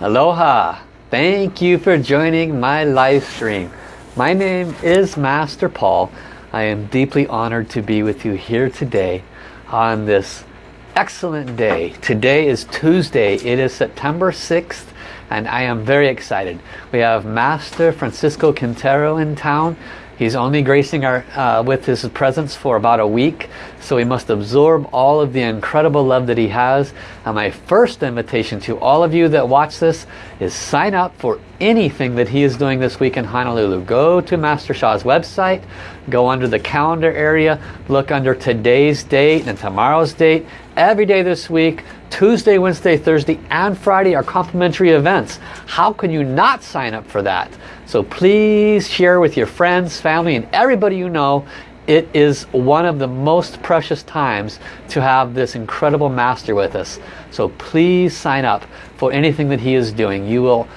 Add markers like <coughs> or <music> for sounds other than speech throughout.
Aloha! Thank you for joining my live stream. My name is Master Paul. I am deeply honored to be with you here today on this excellent day. Today is Tuesday. It is September 6th and I am very excited. We have Master Francisco Quintero in town. He's only gracing our uh, with his presence for about a week, so we must absorb all of the incredible love that he has. And my first invitation to all of you that watch this is sign up for anything that he is doing this week in Honolulu. Go to Master Sha's website, go under the calendar area, look under today's date and tomorrow's date. Every day this week, Tuesday, Wednesday, Thursday, and Friday are complimentary events. How can you not sign up for that? So please share with your friends, family, and everybody you know. It is one of the most precious times to have this incredible master with us. So please sign up for anything that he is doing. You will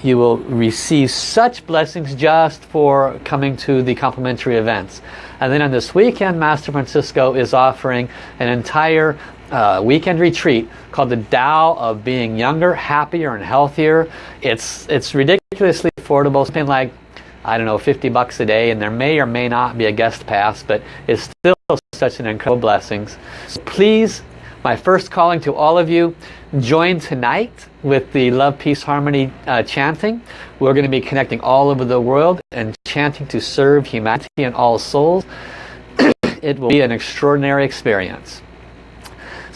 you will receive such blessings just for coming to the complimentary events. And then on this weekend, Master Francisco is offering an entire uh, weekend retreat called the Tao of Being Younger, Happier, and Healthier. It's, it's ridiculously affordable, something like, I don't know, 50 bucks a day, and there may or may not be a guest pass, but it's still such an incredible blessings. So please, my first calling to all of you, join tonight with the Love, Peace, Harmony uh, chanting. We're going to be connecting all over the world and chanting to serve humanity and all souls. <coughs> it will be an extraordinary experience.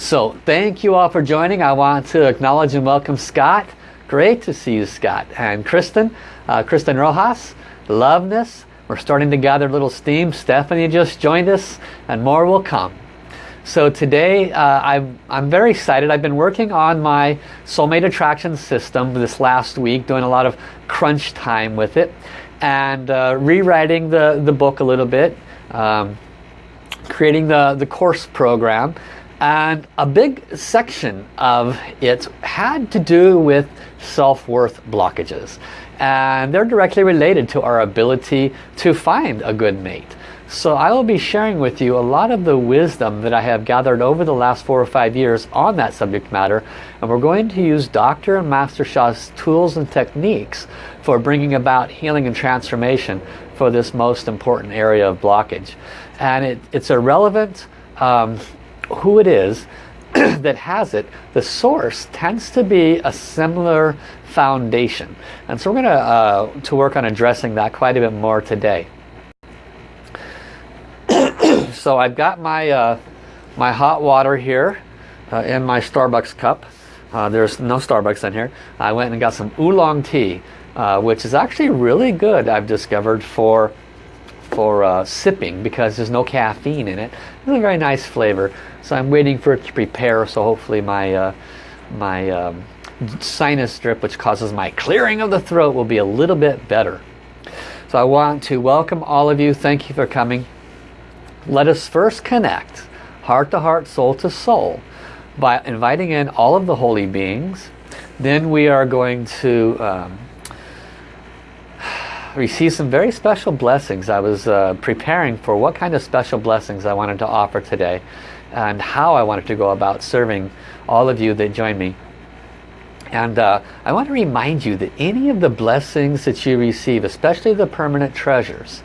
So thank you all for joining. I want to acknowledge and welcome Scott. Great to see you, Scott. And Kristen, uh, Kristen Rojas, Loveness. We're starting to gather a little steam. Stephanie just joined us and more will come. So today uh, I'm, I'm very excited. I've been working on my soulmate attraction system this last week, doing a lot of crunch time with it and uh, rewriting the, the book a little bit, um, creating the, the course program and a big section of it had to do with self-worth blockages. And they're directly related to our ability to find a good mate. So I will be sharing with you a lot of the wisdom that I have gathered over the last four or five years on that subject matter. And we're going to use Dr. and Master Sha's tools and techniques for bringing about healing and transformation for this most important area of blockage. And it, it's a relevant um, who it is <clears throat> that has it, the source tends to be a similar foundation. And so we're going to, uh, to work on addressing that quite a bit more today. <clears throat> so I've got my, uh, my hot water here uh, in my Starbucks cup. Uh, there's no Starbucks in here. I went and got some oolong tea, uh, which is actually really good, I've discovered, for for uh, sipping because there's no caffeine in it. It's a very nice flavor. So I'm waiting for it to prepare so hopefully my, uh, my um, sinus drip which causes my clearing of the throat will be a little bit better. So I want to welcome all of you. Thank you for coming. Let us first connect heart to heart, soul to soul by inviting in all of the holy beings. Then we are going to um, receive some very special blessings. I was uh, preparing for what kind of special blessings I wanted to offer today and how I wanted to go about serving all of you that join me. And uh, I want to remind you that any of the blessings that you receive, especially the permanent treasures,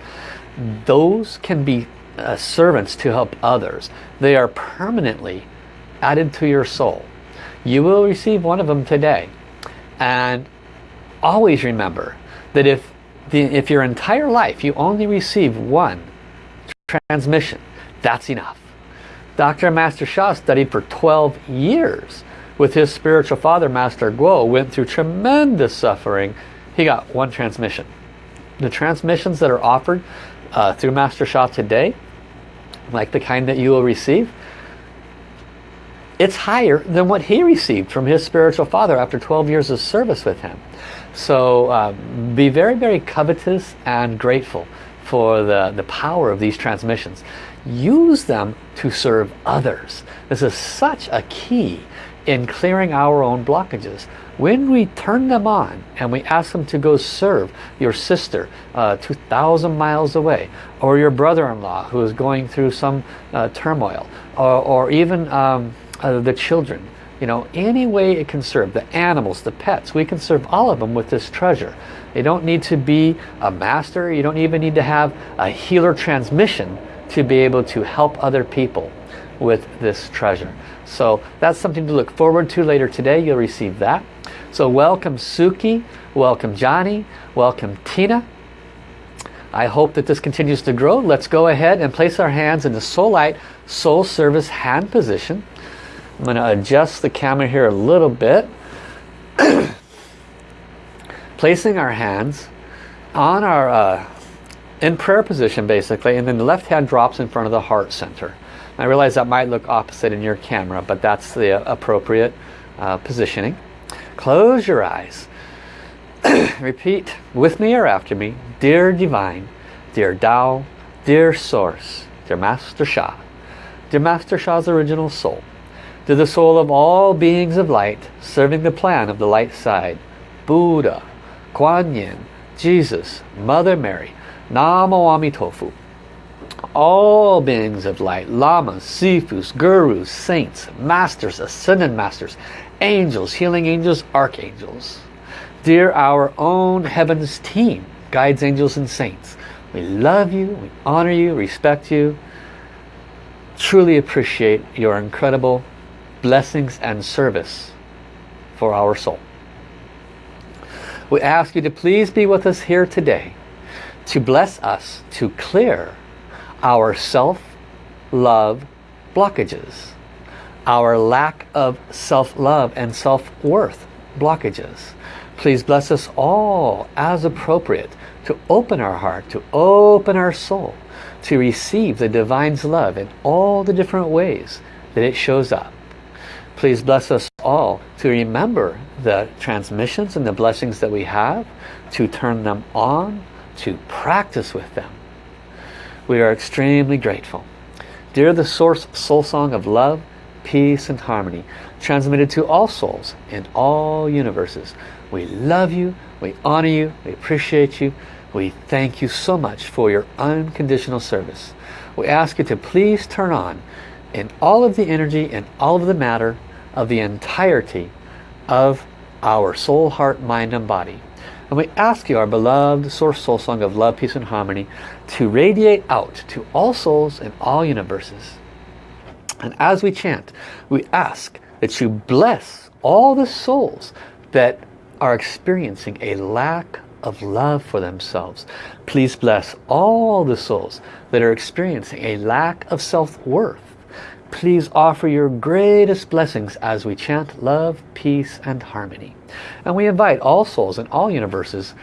those can be uh, servants to help others. They are permanently added to your soul. You will receive one of them today. And always remember that if, the, if your entire life you only receive one transmission, that's enough. Dr. Master Sha studied for 12 years with his spiritual father, Master Guo, went through tremendous suffering. He got one transmission. The transmissions that are offered uh, through Master Sha today, like the kind that you will receive, it's higher than what he received from his spiritual father after 12 years of service with him. So uh, be very, very covetous and grateful for the, the power of these transmissions use them to serve others. This is such a key in clearing our own blockages. When we turn them on and we ask them to go serve your sister uh, 2,000 miles away or your brother-in-law who is going through some uh, turmoil or, or even um, uh, the children you know any way it can serve the animals the pets we can serve all of them with this treasure. You don't need to be a master. You don't even need to have a healer transmission to be able to help other people with this treasure. So that's something to look forward to later today. You'll receive that. So welcome Suki. Welcome Johnny. Welcome Tina. I hope that this continues to grow. Let's go ahead and place our hands in the Soul Light Soul Service hand position. I'm going to adjust the camera here a little bit. <clears throat> Placing our hands on our, uh, in prayer position basically, and then the left hand drops in front of the heart center. I realize that might look opposite in your camera, but that's the appropriate uh, positioning. Close your eyes. <clears throat> Repeat with me or after me. Dear Divine, Dear Tao, Dear Source, Dear Master Sha, Dear Master Sha's original soul, to the soul of all beings of light serving the plan of the light side, Buddha, Kuan Yin, Jesus, Mother Mary, Namo Amitofu, all beings of light, lamas, sifus, gurus, saints, masters, ascended masters, angels, healing angels, archangels. Dear our own heavens team, guides, angels, and saints, we love you, we honor you, respect you, truly appreciate your incredible blessings and service for our soul. We ask you to please be with us here today to bless us to clear our self-love blockages, our lack of self-love and self-worth blockages. Please bless us all as appropriate to open our heart, to open our soul, to receive the Divine's love in all the different ways that it shows up. Please bless us all to remember the transmissions and the blessings that we have, to turn them on, to practice with them. We are extremely grateful. Dear the Source Soul Song of Love, Peace and Harmony, transmitted to all souls in all universes. We love you, we honor you, we appreciate you. We thank you so much for your unconditional service. We ask you to please turn on in all of the energy and all of the matter of the entirety of our soul, heart, mind, and body. And we ask you, our beloved Source Soul Song of Love, Peace, and Harmony, to radiate out to all souls in all universes. And as we chant, we ask that you bless all the souls that are experiencing a lack of love for themselves. Please bless all the souls that are experiencing a lack of self-worth please offer your greatest blessings as we chant love, peace, and harmony. And we invite all souls in all universes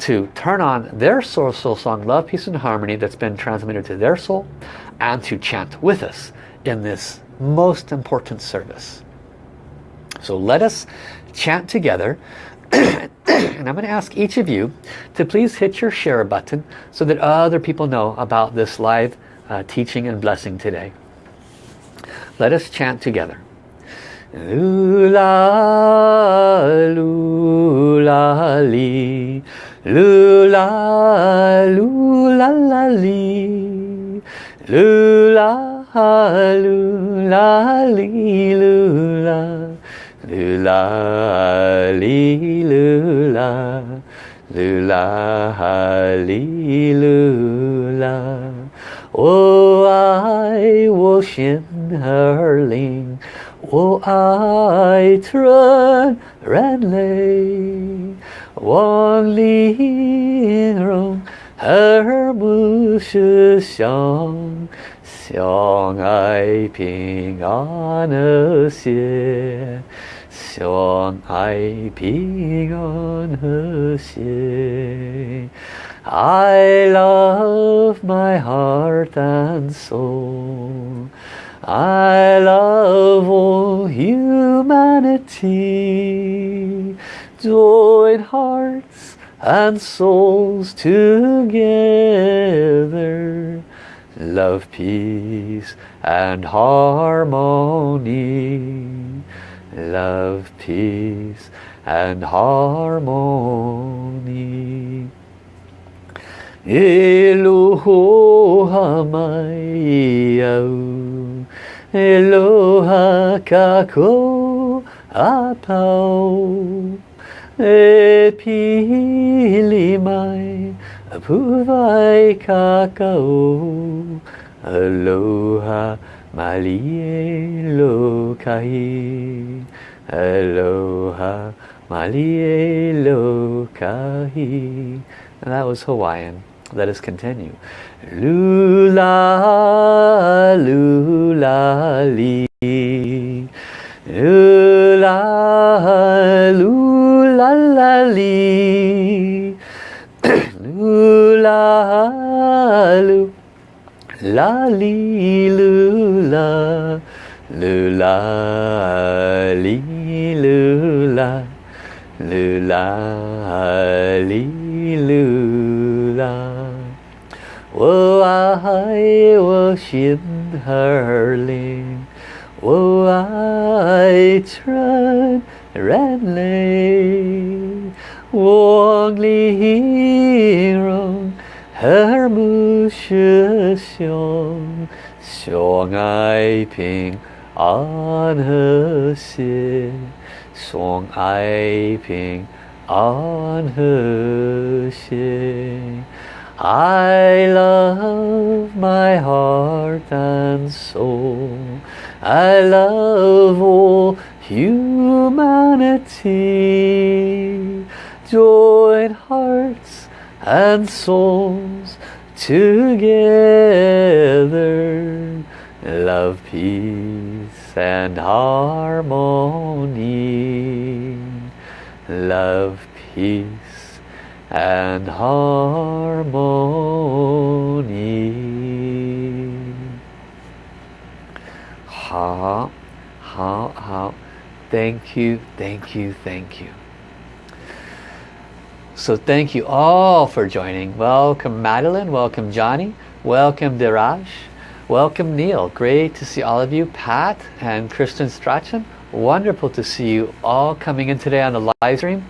to turn on their soul, soul song, Love, Peace, and Harmony that's been transmitted to their soul and to chant with us in this most important service. So let us chant together <clears throat> and I'm going to ask each of you to please hit your share button so that other people know about this live uh, teaching and blessing today. Let us chant together. Lula, lula, li. Lula, lula. Lula, lula, lula. Lula, li, lula. Lula, lula. Oh, I worship Hurling, oh, I O I trun ran lay. Wang li rong her mu shi xiang. I ping on er song I ping on er. I love my heart and soul. I love all humanity. Join hearts and souls together. Love, peace and harmony. Love, peace and harmony. Eloha mai au Eloha kako apau. E pili mai apuvai kakao aloha malie lokahi aloha malie lokahi and that was Hawaiian let us continue. Lula lula li. Lula lula la li. <clears throat> Lula lu la li lula. Lula li lula. Lula li lula wo ai wo xin her ling wo ai trân ren lei wong li rong her mu shi xiong xiong ai ping an he xie song ai ping an he xie I love my heart and soul. I love all humanity. Join hearts and souls together. Love peace and harmony. Love peace and harmony. Ha, ha, ha. Thank you, thank you, thank you. So thank you all for joining. Welcome Madeline, welcome Johnny, welcome Diraj, welcome Neil. Great to see all of you. Pat and Kristen Strachan, wonderful to see you all coming in today on the live stream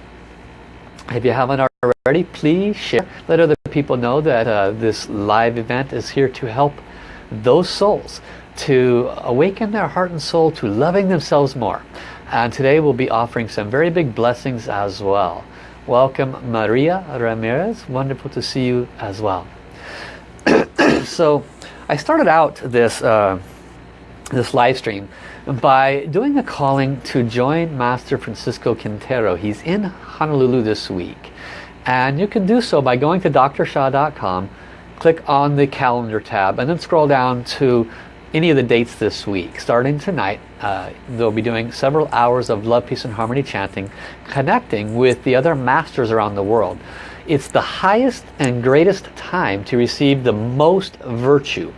if you haven't already please share. Let other people know that uh, this live event is here to help those souls to awaken their heart and soul to loving themselves more. And today we'll be offering some very big blessings as well. Welcome Maria Ramirez. Wonderful to see you as well. <clears throat> So I started out this uh, this live stream by doing a calling to join Master Francisco Quintero he's in Honolulu this week and you can do so by going to drsha.com click on the calendar tab and then scroll down to any of the dates this week. Starting tonight, uh, they'll be doing several hours of love, peace and harmony chanting, connecting with the other masters around the world. It's the highest and greatest time to receive the most virtue.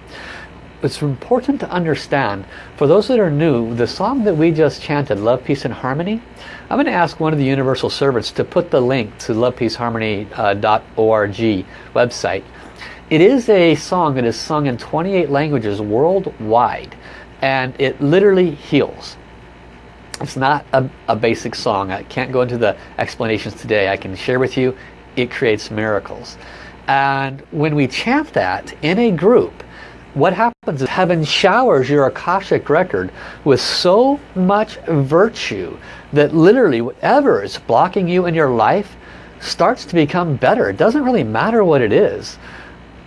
It's important to understand, for those that are new, the song that we just chanted, Love, Peace and Harmony, I'm going to ask one of the Universal Servants to put the link to lovepeaceharmony.org uh, website it is a song that is sung in 28 languages worldwide and it literally heals. It's not a, a, basic song. I can't go into the explanations today. I can share with you it creates miracles. And when we chant that in a group, what happens is heaven showers your Akashic record with so much virtue that literally whatever is blocking you in your life starts to become better. It doesn't really matter what it is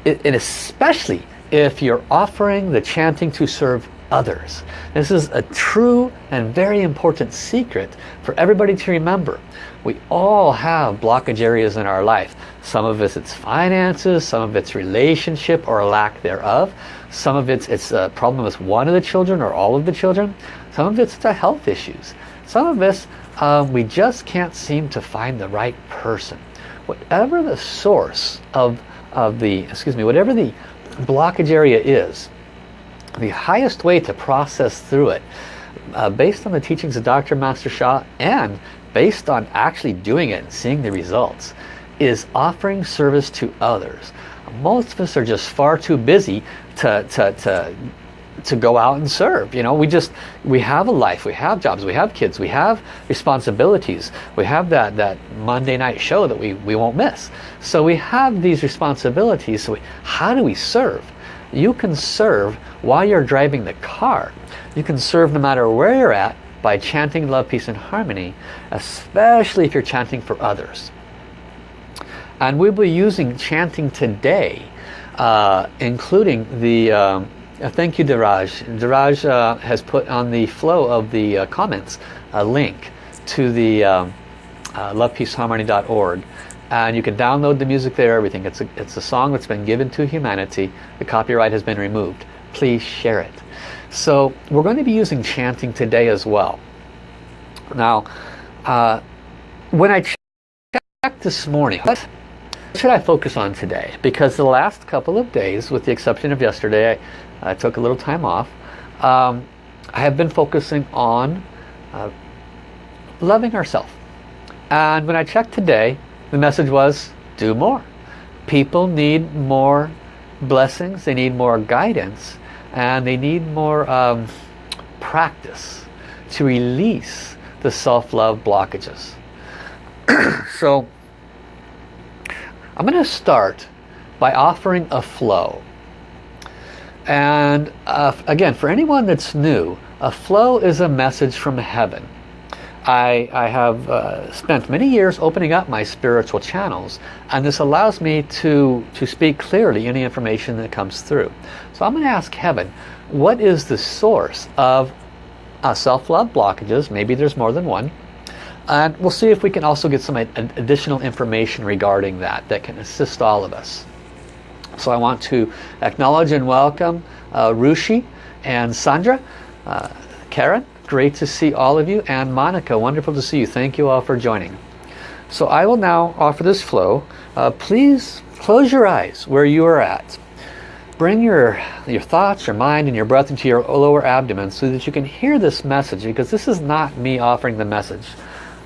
and especially if you're offering the chanting to serve others. This is a true and very important secret for everybody to remember. We all have blockage areas in our life. Some of it's, it's finances, some of it's relationship or lack thereof. Some of it's, it's a problem with one of the children or all of the children. Some of it's the health issues. Some of this, um, we just can't seem to find the right person. Whatever the source of of the, excuse me, whatever the blockage area is, the highest way to process through it, uh, based on the teachings of Dr. Master Sha and based on actually doing it and seeing the results, is offering service to others. Most of us are just far too busy to, to, to to go out and serve you know? We just we have a life we have jobs we have kids we have responsibilities we have that that Monday night show that we we won't miss. So we have these responsibilities so we, how do we serve? You can serve while you're driving the car. You can serve no matter where you're at by chanting love, peace and harmony, especially if you're chanting for others. And we'll be using chanting today, uh, including the, um, uh, thank you Diraj. Diraj uh, has put on the flow of the uh, comments a link to the um, uh, lovepeaceharmony.org and you can download the music there, everything. It's a, it's a song that's been given to humanity. The copyright has been removed. Please share it. So we're going to be using chanting today as well. Now, when I checked this morning, what should I focus on today? Because the last couple of days, with the exception of yesterday, I, I took a little time off. Um, I have been focusing on uh, loving ourselves. And when I checked today, the message was, do more. People need more blessings, they need more guidance, and they need more um, practice to release the self-love blockages. <clears throat> so I'm going to start by offering a flow. And uh, again, for anyone that's new, a flow is a message from heaven. I, I have uh, spent many years opening up my spiritual channels and this allows me to, to speak clearly any information that comes through. So I'm going to ask Heaven, what is the source of uh, self-love blockages? Maybe there's more than one. And we'll see if we can also get some additional information regarding that that can assist all of us. So I want to acknowledge and welcome uh, Rushi and Sandra, uh, Karen, great to see all of you. And Monica wonderful to see you. Thank you all for joining. So I will now offer this flow. Uh, please close your eyes where you are at. Bring your your thoughts your mind and your breath into your lower abdomen so that you can hear this message because this is not me offering the message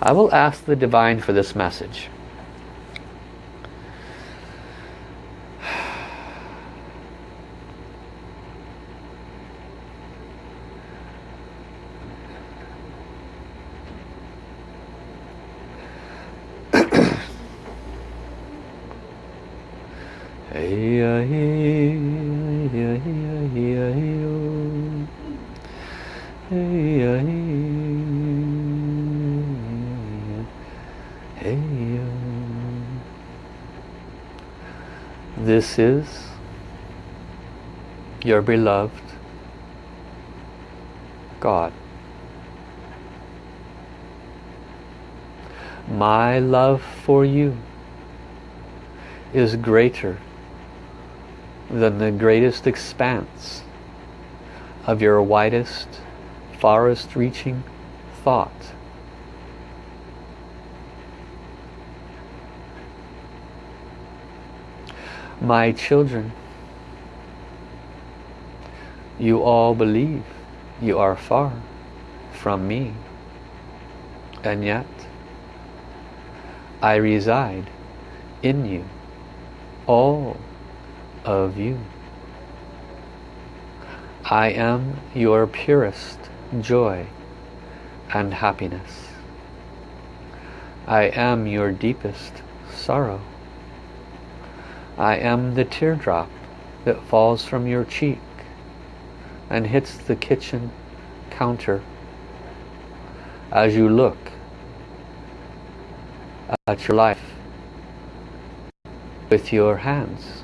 I will ask the divine for this message This is your beloved God. My love for you is greater than the greatest expanse of your widest, farthest reaching thought. My children, you all believe you are far from me, and yet I reside in you, all of you. I am your purest joy and happiness. I am your deepest sorrow. I am the teardrop that falls from your cheek and hits the kitchen counter as you look at your life with your hands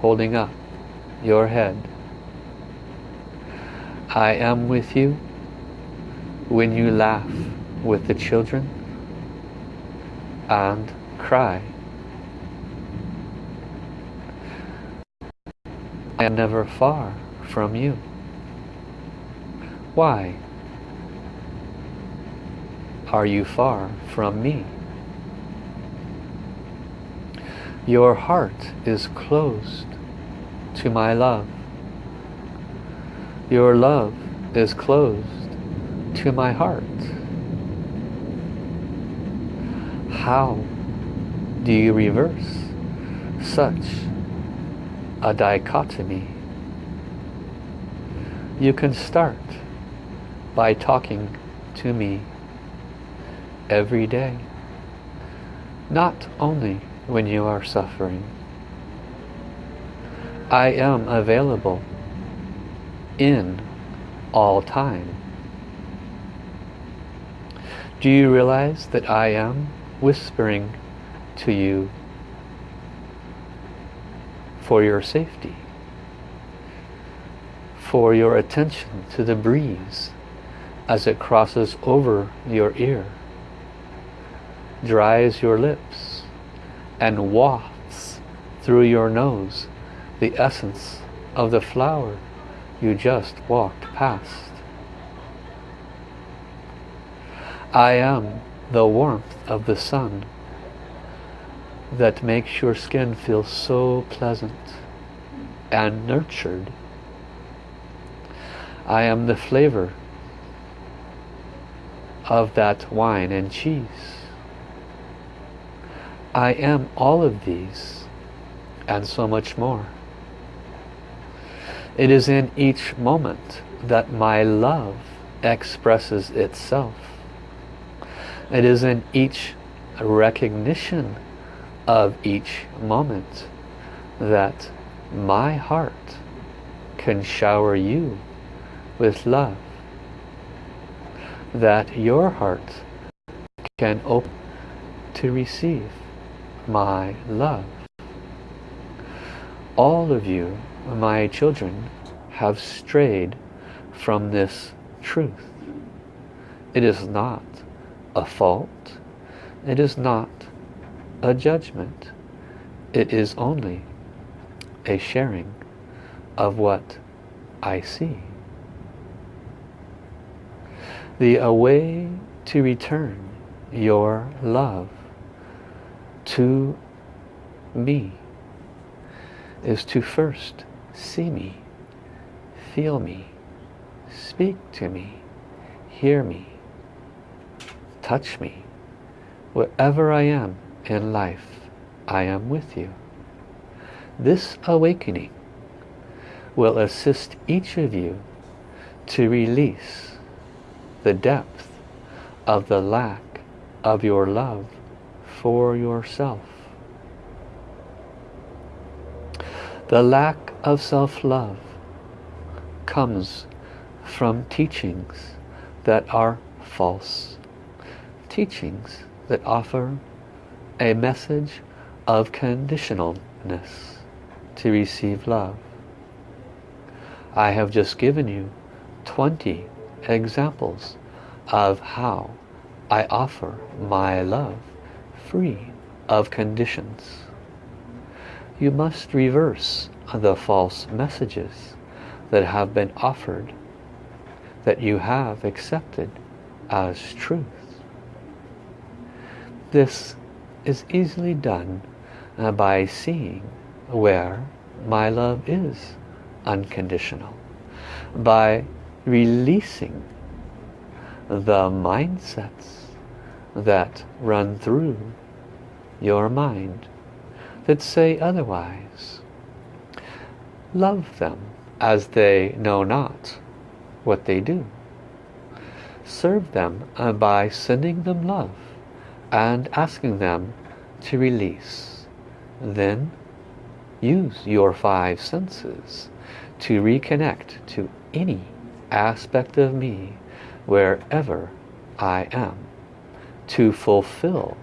holding up your head. I am with you when you laugh with the children and cry am never far from you. Why are you far from me? Your heart is closed to my love. Your love is closed to my heart. How do you reverse such a dichotomy. You can start by talking to me every day. Not only when you are suffering. I am available in all time. Do you realize that I am whispering to you for your safety? For your attention to the breeze as it crosses over your ear, dries your lips, and wafts through your nose the essence of the flower you just walked past. I am the warmth of the sun that makes your skin feel so pleasant and nurtured. I am the flavor of that wine and cheese. I am all of these and so much more. It is in each moment that my love expresses itself. It is in each recognition of each moment that my heart can shower you with love. That your heart can open to receive my love. All of you, my children, have strayed from this truth. It is not a fault. It is not a judgment. It is only a sharing of what I see. The way to return your love to me is to first see me, feel me, speak to me, hear me, touch me. Wherever I am in life, I am with you. This awakening will assist each of you to release the depth of the lack of your love for yourself. The lack of self-love comes from teachings that are false teachings that offer a message of conditionalness to receive love. I have just given you 20 examples of how I offer my love free of conditions. You must reverse the false messages that have been offered that you have accepted as truth. This is easily done uh, by seeing where my love is unconditional. By releasing the mindsets that run through your mind that say otherwise. Love them as they know not what they do. Serve them uh, by sending them love and asking them to release. Then use your five senses to reconnect to any aspect of me wherever I am to fulfill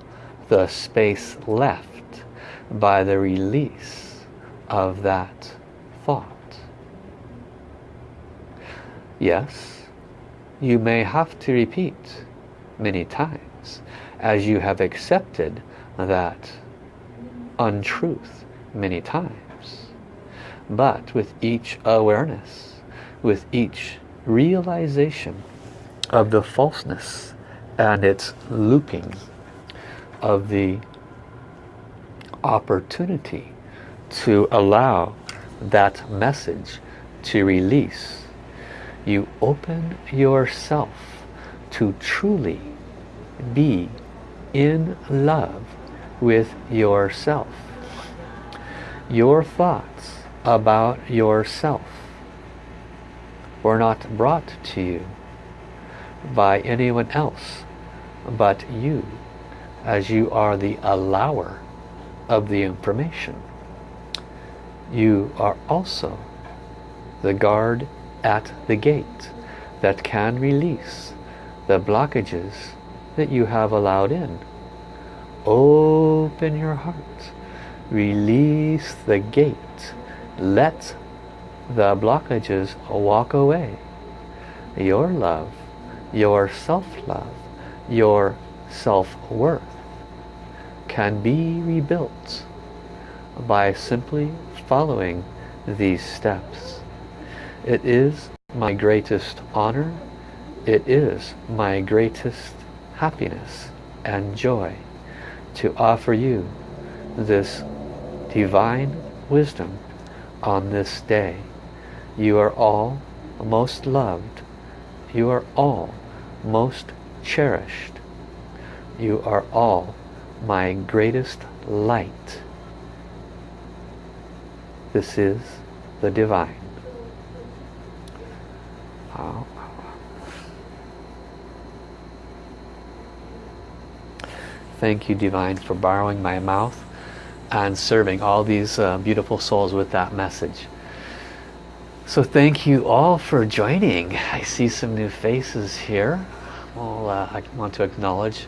the space left by the release of that thought. Yes, you may have to repeat many times as you have accepted that untruth many times. But with each awareness, with each realization of the falseness and its looping of the opportunity to allow that message to release, you open yourself to truly be in love with yourself. Your thoughts about yourself were not brought to you by anyone else but you as you are the allower of the information. You are also the guard at the gate that can release the blockages that you have allowed in. Open your heart. Release the gate. Let the blockages walk away. Your love, your self-love, your self-worth can be rebuilt by simply following these steps. It is my greatest honor. It is my greatest happiness and joy to offer you this divine wisdom on this day. You are all most loved. You are all most cherished. You are all my greatest light. This is the divine. Thank you, Divine, for borrowing my mouth and serving all these uh, beautiful souls with that message. So thank you all for joining. I see some new faces here. Well, uh, I want to acknowledge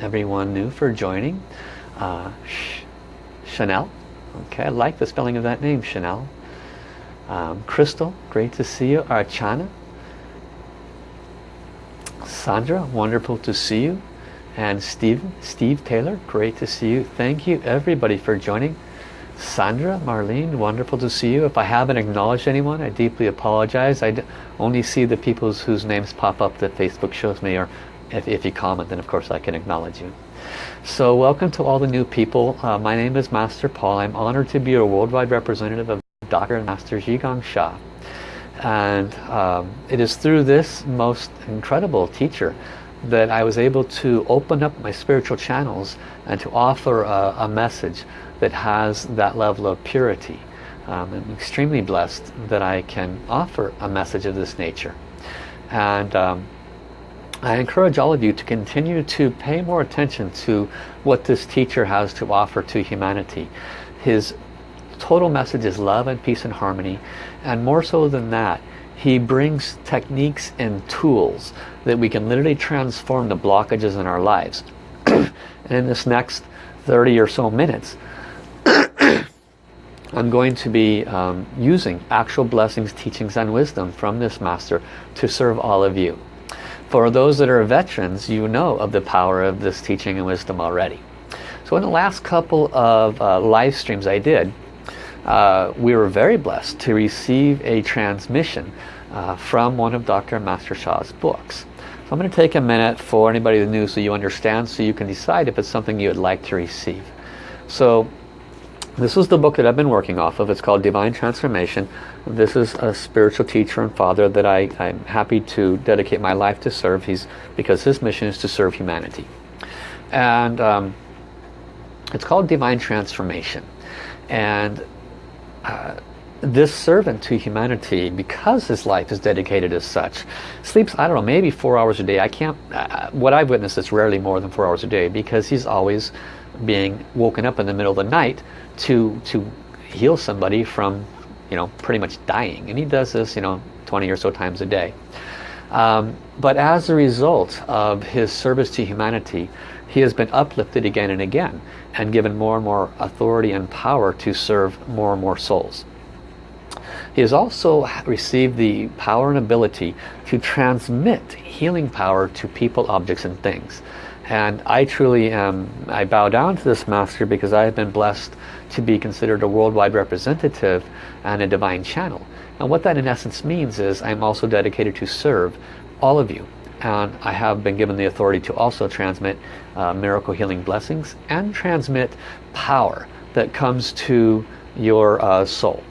everyone new for joining. Uh, Chanel. Okay, I like the spelling of that name, Chanel. Um, Crystal, great to see you. Archana. Sandra, wonderful to see you. And Steve, Steve Taylor, great to see you. Thank you everybody for joining. Sandra, Marlene, wonderful to see you. If I haven't acknowledged anyone, I deeply apologize. I only see the people whose names pop up that Facebook shows me, or if, if you comment, then of course I can acknowledge you. So welcome to all the new people. Uh, my name is Master Paul. I'm honored to be a worldwide representative of Dr. and Master Zhi Gang Sha. And um, it is through this most incredible teacher that I was able to open up my spiritual channels and to offer a, a message that has that level of purity. Um, I'm extremely blessed that I can offer a message of this nature. And um, I encourage all of you to continue to pay more attention to what this teacher has to offer to humanity. His total message is love and peace and harmony. And more so than that, he brings techniques and tools that we can literally transform the blockages in our lives. <clears throat> and in this next 30 or so minutes, <coughs> I'm going to be um, using actual blessings, teachings and wisdom from this master to serve all of you. For those that are veterans, you know of the power of this teaching and wisdom already. So in the last couple of uh, live streams I did, uh, we were very blessed to receive a transmission uh, from one of Dr. Master Sha's books. So I'm going to take a minute for anybody new so you understand so you can decide if it's something you would like to receive. So this is the book that I've been working off of. It's called Divine Transformation. This is a spiritual teacher and father that I, I'm happy to dedicate my life to serve. He's because his mission is to serve humanity. And um, it's called Divine Transformation. And uh, this servant to humanity, because his life is dedicated as such, sleeps, I don't know, maybe four hours a day. I can't, uh, what I've witnessed is rarely more than four hours a day because he's always being woken up in the middle of the night to, to heal somebody from, you know, pretty much dying. And he does this, you know, 20 or so times a day. Um, but as a result of his service to humanity, he has been uplifted again and again and given more and more authority and power to serve more and more souls. He has also received the power and ability to transmit healing power to people, objects and things. And I truly am, I bow down to this master because I have been blessed to be considered a worldwide representative and a divine channel. And what that in essence means is I'm also dedicated to serve all of you and I have been given the authority to also transmit uh, miracle healing blessings and transmit power that comes to your uh, soul.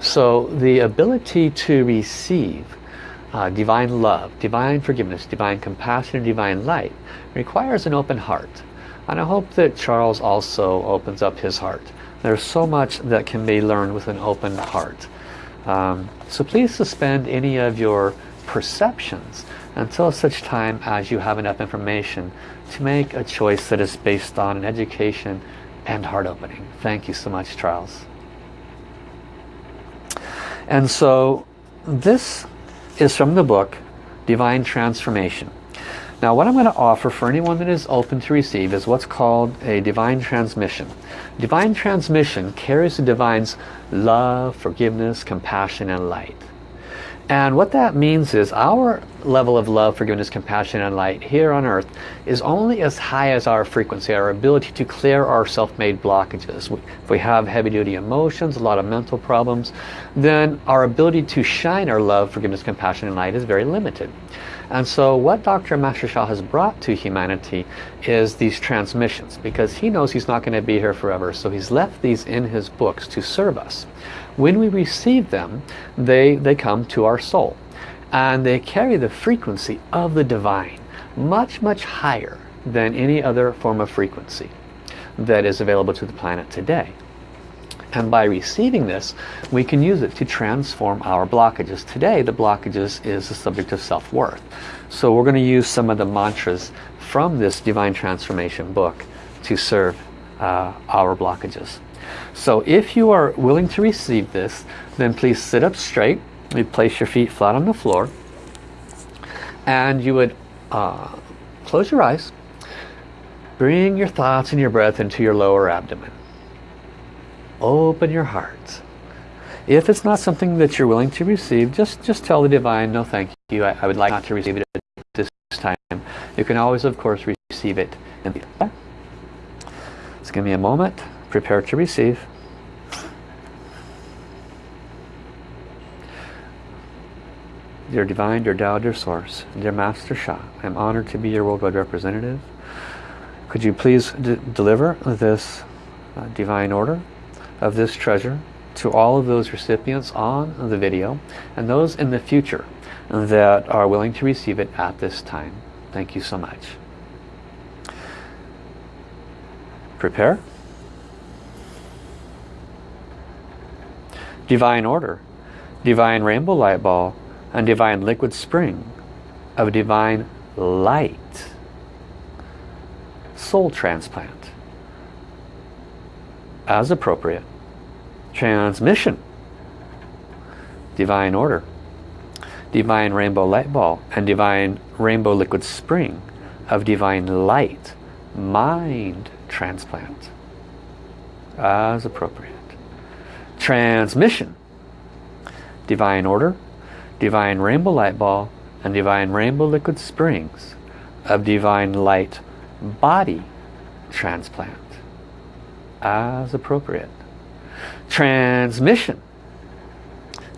So the ability to receive uh, divine love, divine forgiveness, divine compassion, and divine light requires an open heart. And I hope that Charles also opens up his heart. There's so much that can be learned with an open heart. Um, so please suspend any of your perceptions until such time as you have enough information to make a choice that is based on an education and heart opening. Thank you so much, Charles. And so this is from the book Divine Transformation. Now what I'm going to offer for anyone that is open to receive is what's called a divine transmission. Divine transmission carries the divine's love, forgiveness, compassion and light. And what that means is our level of love, forgiveness, compassion and light here on earth is only as high as our frequency, our ability to clear our self-made blockages. If we have heavy-duty emotions, a lot of mental problems, then our ability to shine our love, forgiveness, compassion and light is very limited. And so what Dr. Master Sha has brought to humanity is these transmissions because he knows he's not going to be here forever. So he's left these in his books to serve us. When we receive them, they, they come to our soul. And they carry the frequency of the divine much, much higher than any other form of frequency that is available to the planet today. And by receiving this, we can use it to transform our blockages. Today, the blockages is the subject of self-worth. So we're going to use some of the mantras from this Divine Transformation book to serve uh, our blockages. So if you are willing to receive this, then please sit up straight. You place your feet flat on the floor. And you would uh, close your eyes. Bring your thoughts and your breath into your lower abdomen open your heart. If it's not something that you're willing to receive, just, just tell the Divine, no thank you, I, I would like not to receive it at this time. You can always, of course, receive it. In Just give me a moment. Prepare to receive. Dear Divine, dear Tao, dear Source, dear Master Sha, I am honored to be your worldwide representative. Could you please deliver this uh, divine order of this treasure to all of those recipients on the video and those in the future that are willing to receive it at this time. Thank you so much. Prepare. Divine Order, Divine Rainbow Light Ball, and Divine Liquid Spring of Divine Light. Soul Transplant. As appropriate. Transmission. Divine order. Divine rainbow light ball and divine rainbow liquid spring of divine light. Mind transplant. As appropriate transmission. Divine order divine rainbow light ball and divine rainbow liquid springs of divine light body transplant as appropriate. Transmission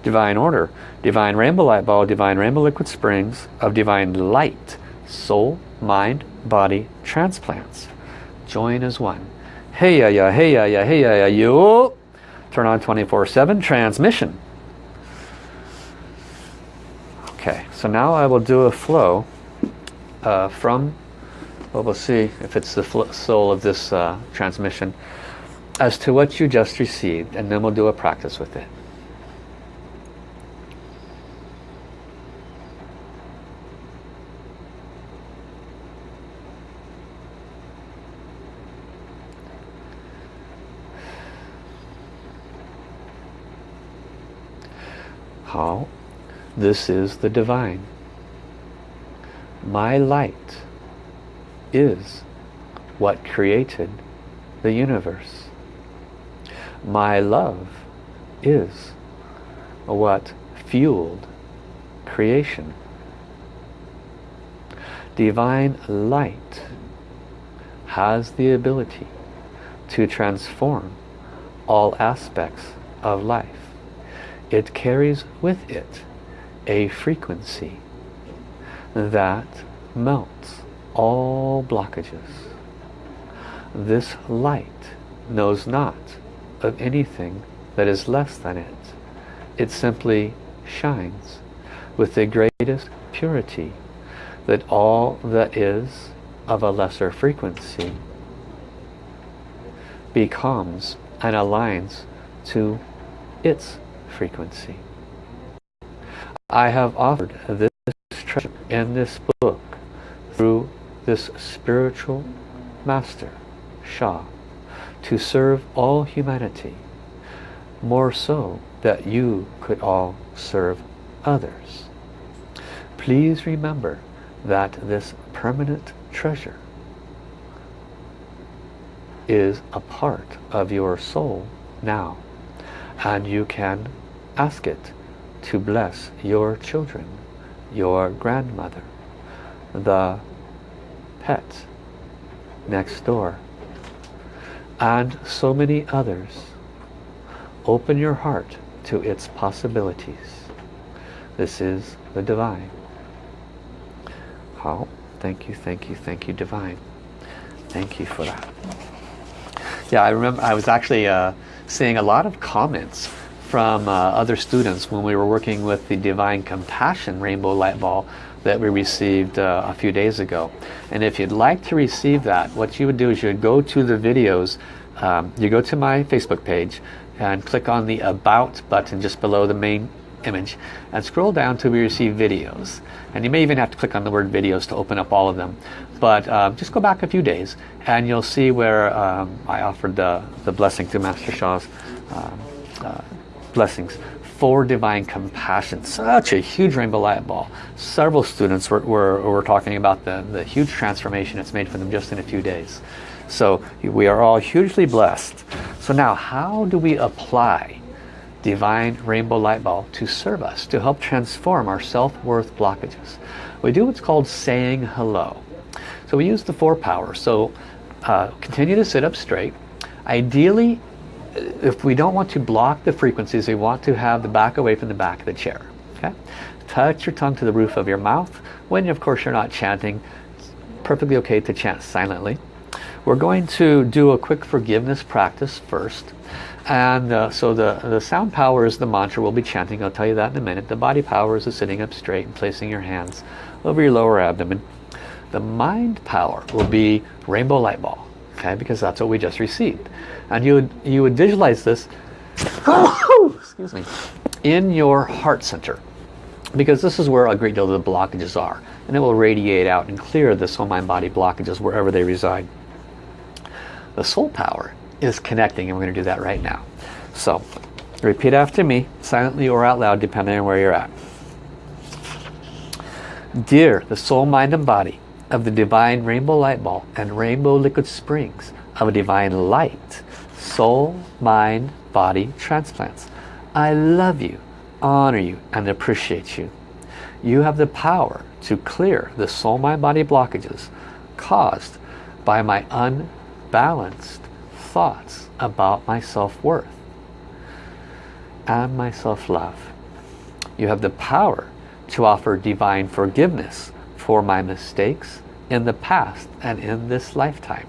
divine order divine rainbow light ball divine rainbow liquid springs of divine light soul mind body transplants. Join as one. Hey ya ya hey ya ya hey ya ya you turn on 24-7 transmission okay so now I will do a flow uh, from well we'll see if it's the soul of this uh, transmission as to what you just received and then we'll do a practice with it. How? This is the divine. My light is what created the universe my love is what fueled creation. Divine light has the ability to transform all aspects of life. It carries with it a frequency that melts all blockages. This light knows not of anything that is less than it. It simply shines with the greatest purity that all that is of a lesser frequency becomes and aligns to its frequency. I have offered this treasure in this book through this spiritual master, Sha, to serve all humanity, more so that you could all serve others. Please remember that this permanent treasure is a part of your soul now and you can ask it to bless your children your grandmother the pet next door and so many others. Open your heart to its possibilities. This is the divine. How thank you thank you thank you divine. Thank you for that. Yeah, I remember I was actually uh, seeing a lot of comments from uh, other students when we were working with the Divine Compassion Rainbow Light Ball that we received uh, a few days ago. And if you'd like to receive that, what you would do is you would go to the videos, um, you go to my Facebook page and click on the About button just below the main image and scroll down to we receive videos and you may even have to click on the word videos to open up all of them but um, just go back a few days and you'll see where um, I offered the, the blessing to Master Sha's uh, uh, blessings for divine compassion such a huge rainbow light ball several students were, were, were talking about the, the huge transformation it's made for them just in a few days so we are all hugely blessed so now how do we apply divine rainbow light ball to serve us, to help transform our self-worth blockages. We do what's called saying hello. So we use the four powers. So uh, continue to sit up straight. Ideally, if we don't want to block the frequencies, we want to have the back away from the back of the chair. Okay? Touch your tongue to the roof of your mouth. When, of course, you're not chanting, it's perfectly okay to chant silently. We're going to do a quick forgiveness practice first. And uh, so the, the sound power is the mantra we'll be chanting. I'll tell you that in a minute. The body power is the sitting up straight and placing your hands over your lower abdomen. The mind power will be rainbow light ball. Okay, because that's what we just received. And you would, you would visualize this <coughs> excuse me, in your heart center. Because this is where a great deal of the blockages are. And it will radiate out and clear the soul, mind, body blockages wherever they reside. The soul power is connecting and we're going to do that right now. So repeat after me, silently or out loud depending on where you're at. Dear the soul, mind and body of the divine rainbow light ball and rainbow liquid springs of a divine light, soul, mind, body transplants. I love you, honor you, and appreciate you. You have the power to clear the soul, mind, body blockages caused by my unbalanced thoughts about my self-worth and my self-love. You have the power to offer divine forgiveness for my mistakes in the past and in this lifetime.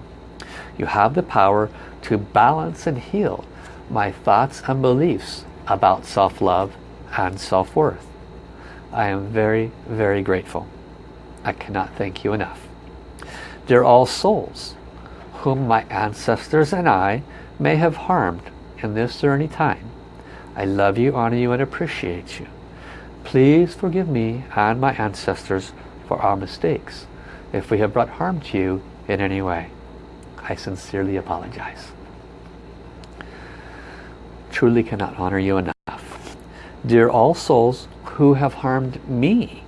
You have the power to balance and heal my thoughts and beliefs about self-love and self-worth. I am very, very grateful. I cannot thank you enough. They're all souls, whom my ancestors and I may have harmed in this or any time. I love you, honor you, and appreciate you. Please forgive me and my ancestors for our mistakes if we have brought harm to you in any way. I sincerely apologize. Truly cannot honor you enough. Dear all souls who have harmed me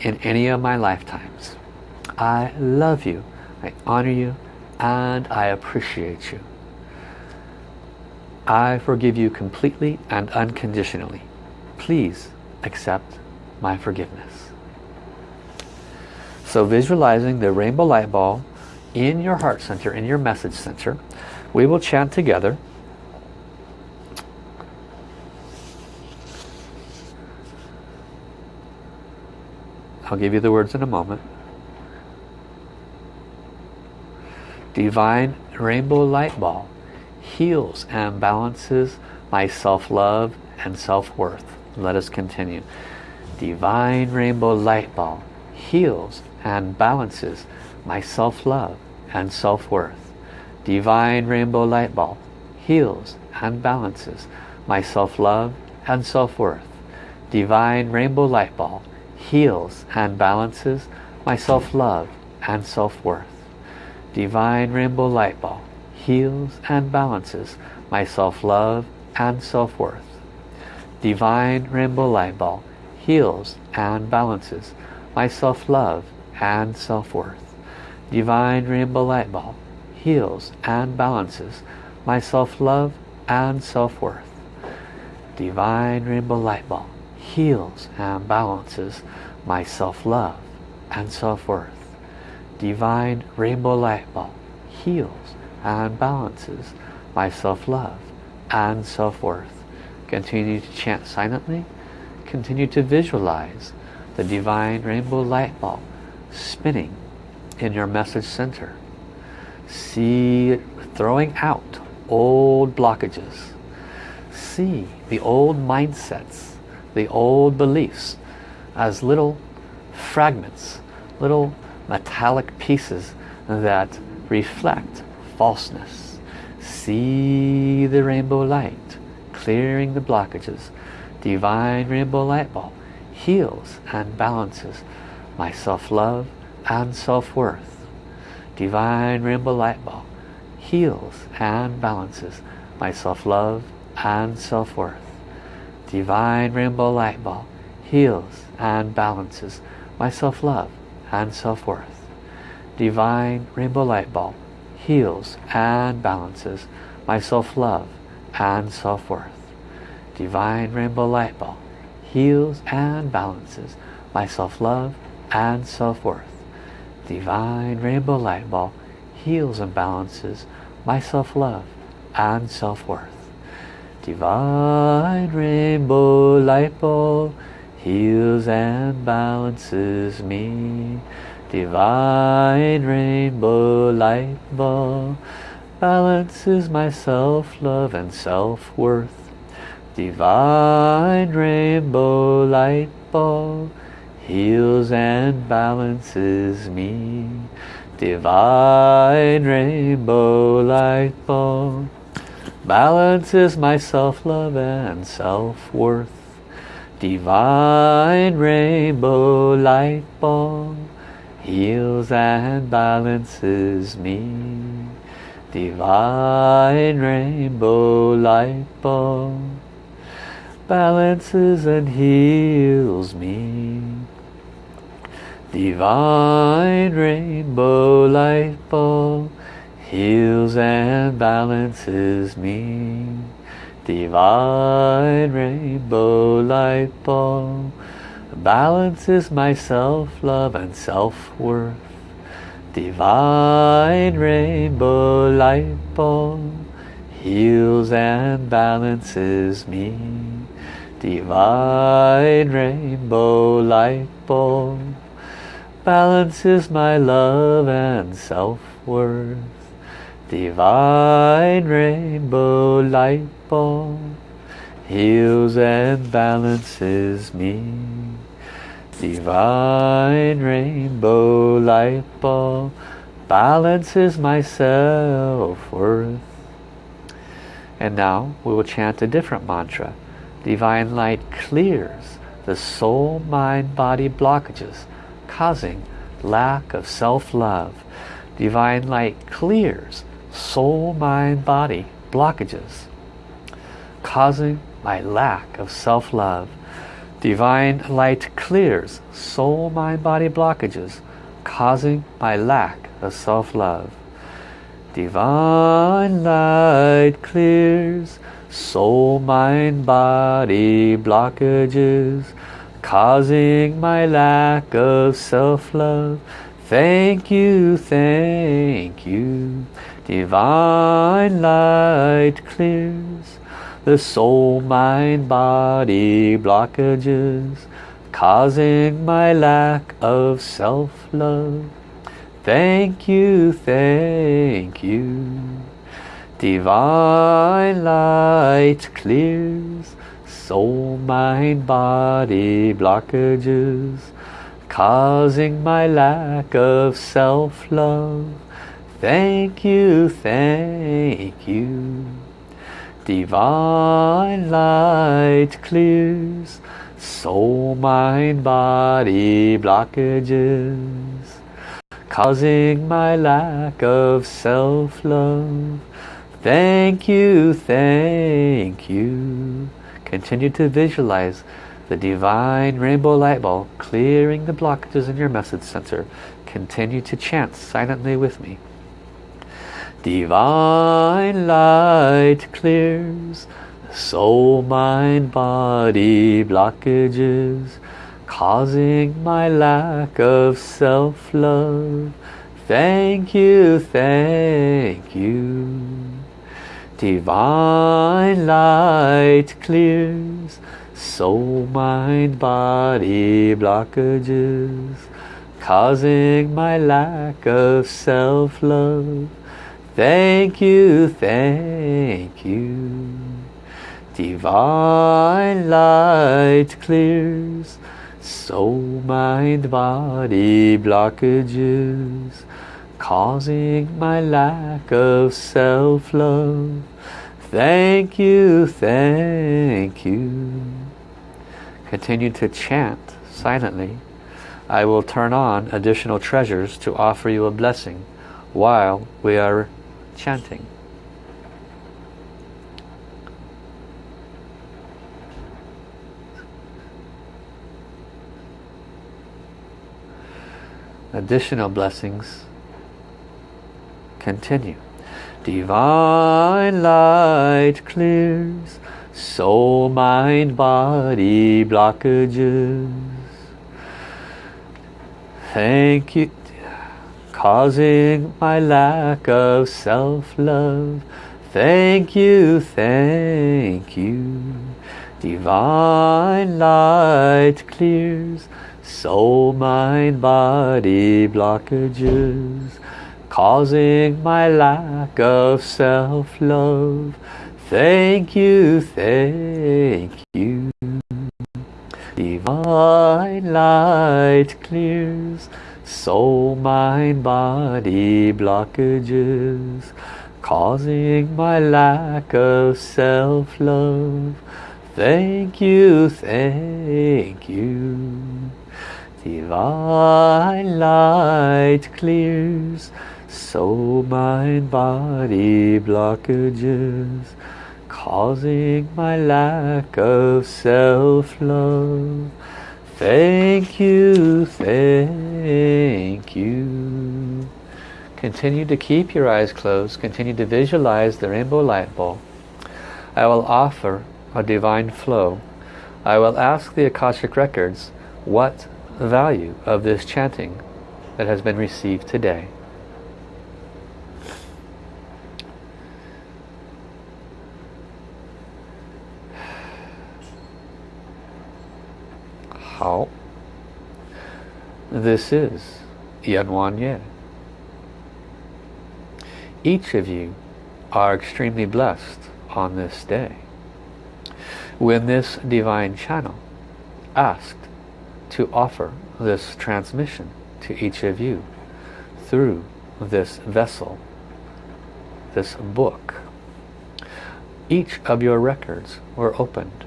in any of my lifetimes, I love you, I honor you, and I appreciate you. I forgive you completely and unconditionally. Please accept my forgiveness. So visualizing the rainbow light ball in your heart center, in your message center, we will chant together. I'll give you the words in a moment. divine rainbow light ball heals and balances my self-love and self-worth. Let us continue. Divine rainbow light ball heals and balances my self-love and self-worth. Divine rainbow light ball heals and balances my self-love and self-worth. Divine rainbow light ball heals and balances my self-love and self-worth divine rainbow light ball heals and balances my self-love and self-worth. Divine rainbow light ball heals and balances my self-love and self-worth. Divine Rainbow Light Ball heals and balances my self-love and self-worth. Divine Rainbow Light Ball heals and balances my self-love and self-worth. Divine Rainbow Light Ball heals and balances my self-love and self-worth. Continue to chant silently. Continue to visualize the divine rainbow light ball spinning in your message center. See throwing out old blockages. See the old mindsets, the old beliefs as little fragments, little metallic pieces that reflect falseness. See the rainbow light clearing the blockages. Divine rainbow light ball heals and balances my self-love and self-worth. Divine rainbow light ball heals and balances my self-love and self-worth. Divine rainbow light ball heals and balances my self-love and self-worth. Divine rainbow light ball heals and balances my self-love and self-worth. Divine rainbow light ball heals and balances my self-love and self-worth. Divine rainbow light ball heals and balances my self-love and self-worth. Divine rainbow light ball heals and balances me. Divine rainbow light ball balances my self-love and self-worth. Divine rainbow light ball heals and balances me. Divine rainbow light ball balances my self-love and self-worth. Divine rainbow light ball heals and balances me. Divine rainbow light ball balances and heals me. Divine rainbow light ball heals and balances me. Divine rainbow light ball balances my self-love and self-worth. Divine rainbow light ball heals and balances me. Divine rainbow light ball balances my love and self-worth. Divine rainbow light ball heals and balances me. Divine rainbow light ball balances my self-worth. And now we will chant a different mantra divine light clears the soul, mind, body blockages causing lack of self-love. Divine light clears soul, mind, body blockages causing my lack of self-love. Divine light clears soul, mind, body blockages causing my lack of self-love. Divine light clears soul, mind, body blockages causing my lack of self-love. Thank you, thank you. Divine light clears the soul, mind, body blockages causing my lack of self-love. Thank you, thank you. Divine light clears soul, mind, body blockages causing my lack of self-love. Thank you, thank you. Divine light clears soul, mind, body blockages causing my lack of self-love. Thank you, thank you. Continue to visualize the divine rainbow light ball clearing the blockages in your message center. Continue to chant silently with me. Divine light clears soul, mind, body blockages causing my lack of self-love. Thank you, thank you. Divine light clears soul, mind, body blockages causing my lack of self-love. Thank you, thank you. Divine light clears soul, mind, body blockages causing my lack of self-love. Thank you, thank you. Continue to chant silently. I will turn on additional treasures to offer you a blessing while we are chanting. Additional blessings continue. Divine light clears soul, mind, body blockages. Thank you causing my lack of self-love. Thank you, thank you. Divine light clears soul, mind, body blockages, causing my lack of self-love. Thank you, thank you. Divine light clears soul, mind, body blockages causing my lack of self-love. Thank you, thank you. Divine light clears soul, mind, body blockages causing my lack of self-love. Thank you, thank you. Continue to keep your eyes closed. Continue to visualize the rainbow light ball. I will offer a divine flow. I will ask the Akashic Records what value of this chanting that has been received today. How? This is Yan Wan Ye. Each of you are extremely blessed on this day. When this divine channel asked to offer this transmission to each of you through this vessel, this book, each of your records were opened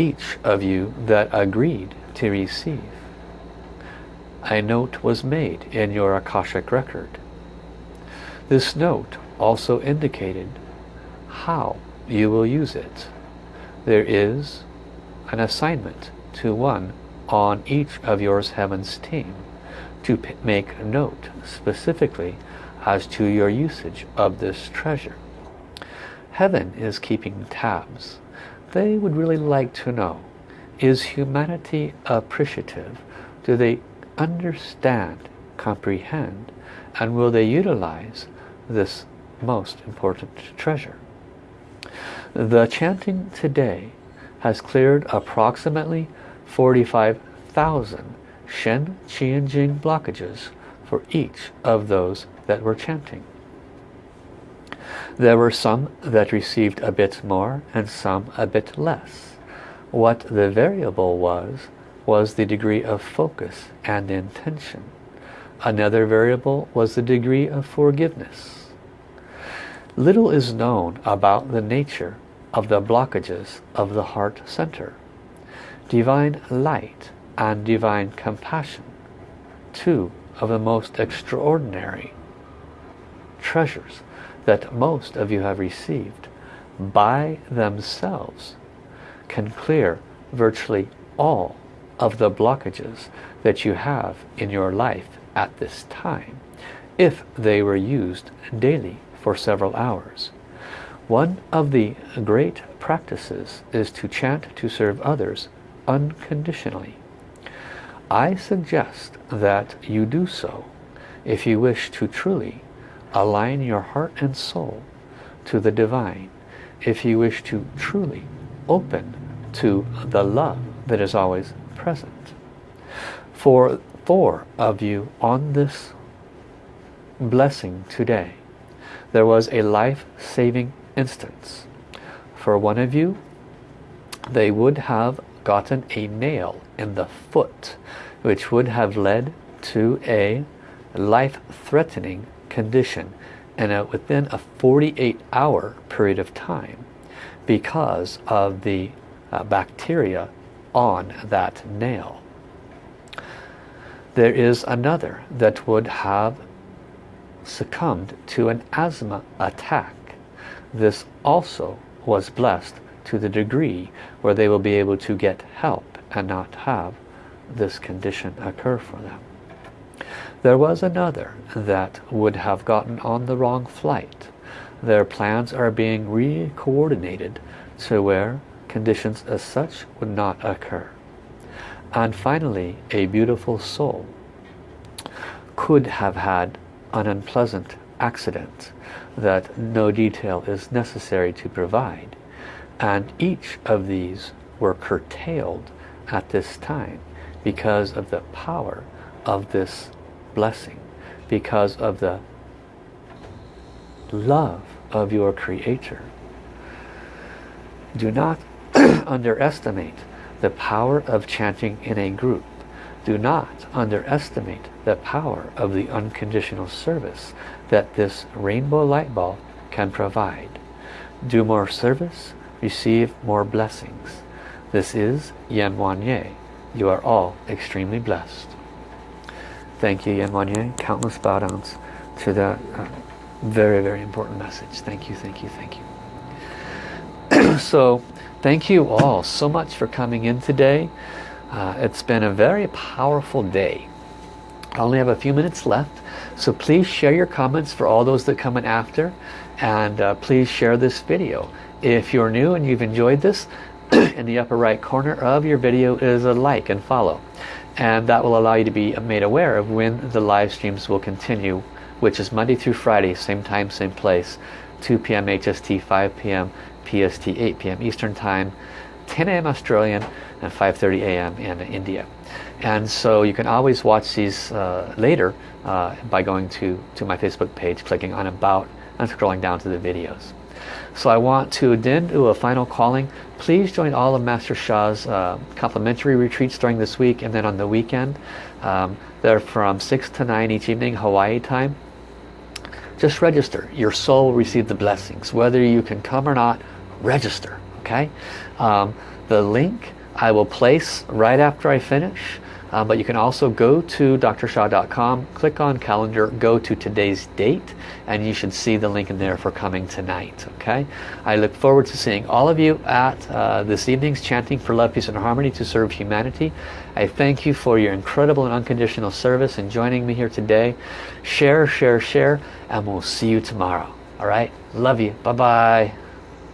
each of you that agreed to receive. A note was made in your Akashic record. This note also indicated how you will use it. There is an assignment to one on each of yours heavens team to make note specifically as to your usage of this treasure. Heaven is keeping tabs they would really like to know, is humanity appreciative? Do they understand, comprehend, and will they utilize this most important treasure? The chanting today has cleared approximately 45,000 Shen, Qi Jing blockages for each of those that were chanting. There were some that received a bit more and some a bit less. What the variable was, was the degree of focus and intention. Another variable was the degree of forgiveness. Little is known about the nature of the blockages of the heart center. Divine light and divine compassion, two of the most extraordinary treasures that most of you have received by themselves can clear virtually all of the blockages that you have in your life at this time if they were used daily for several hours. One of the great practices is to chant to serve others unconditionally. I suggest that you do so if you wish to truly align your heart and soul to the divine, if you wish to truly open to the love that is always present. For four of you on this blessing today, there was a life-saving instance. For one of you, they would have gotten a nail in the foot, which would have led to a life-threatening condition and a, within a 48 hour period of time because of the uh, bacteria on that nail. There is another that would have succumbed to an asthma attack. This also was blessed to the degree where they will be able to get help and not have this condition occur for them. There was another that would have gotten on the wrong flight. Their plans are being re-coordinated to where conditions as such would not occur. And finally, a beautiful soul could have had an unpleasant accident that no detail is necessary to provide. And each of these were curtailed at this time because of the power of this blessing because of the love of your creator. Do not <clears throat> underestimate the power of chanting in a group. Do not underestimate the power of the unconditional service that this rainbow light ball can provide. Do more service receive more blessings. This is Yan Wan Ye you are all extremely blessed Thank you, Yan Wanye. Countless bow downs to that uh, very, very important message. Thank you, thank you, thank you. <clears throat> so, thank you all so much for coming in today. Uh, it's been a very powerful day. I only have a few minutes left, so please share your comments for all those that come in after, and uh, please share this video. If you're new and you've enjoyed this, <clears throat> in the upper right corner of your video is a like and follow and that will allow you to be made aware of when the live streams will continue which is Monday through Friday same time same place 2 p.m. HST 5 p.m. PST 8 p.m. Eastern time 10 a.m. Australian and 5:30 a.m. in India and so you can always watch these uh, later uh, by going to to my Facebook page clicking on about and scrolling down to the videos so I want to then do a final calling. Please join all of Master Sha's uh, complimentary retreats during this week and then on the weekend. Um, they're from 6 to 9 each evening Hawaii time. Just register. Your soul will receive the blessings. Whether you can come or not, register. Okay. Um, the link I will place right after I finish. Um, but you can also go to drsha.com, click on calendar, go to today's date, and you should see the link in there for coming tonight. Okay, I look forward to seeing all of you at uh, this evening's Chanting for Love, Peace and Harmony to serve humanity. I thank you for your incredible and unconditional service and joining me here today. Share, share, share, and we'll see you tomorrow. All right, love you. Bye-bye.